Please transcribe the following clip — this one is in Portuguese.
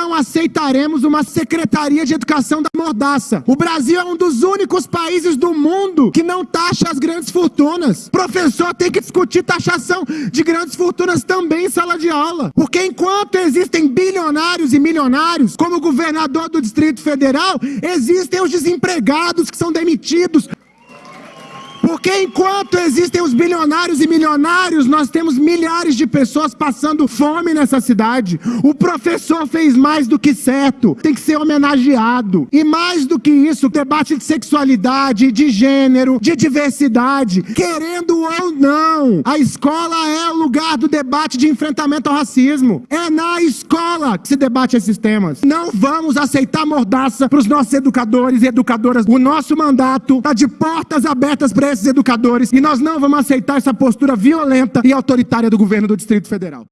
não aceitaremos uma Secretaria de Educação da Mordaça. O Brasil é um dos únicos países do mundo que não taxa as grandes fortunas. Professor tem que discutir taxação de grandes fortunas também em sala de aula. Porque enquanto existem bilionários e milionários, como governador do Distrito Federal, existem os desempregados que são demitidos porque enquanto existem os bilionários e milionários, nós temos milhares de pessoas passando fome nessa cidade. O professor fez mais do que certo, tem que ser homenageado. E mais do que isso, debate de sexualidade, de gênero, de diversidade, querendo ou não, a escola é o lugar do debate de enfrentamento ao racismo. É na escola que se debate esses temas. Não vamos aceitar mordaça para os nossos educadores e educadoras. O nosso mandato está de portas abertas para esses educadores e nós não vamos aceitar essa postura violenta e autoritária do governo do Distrito Federal.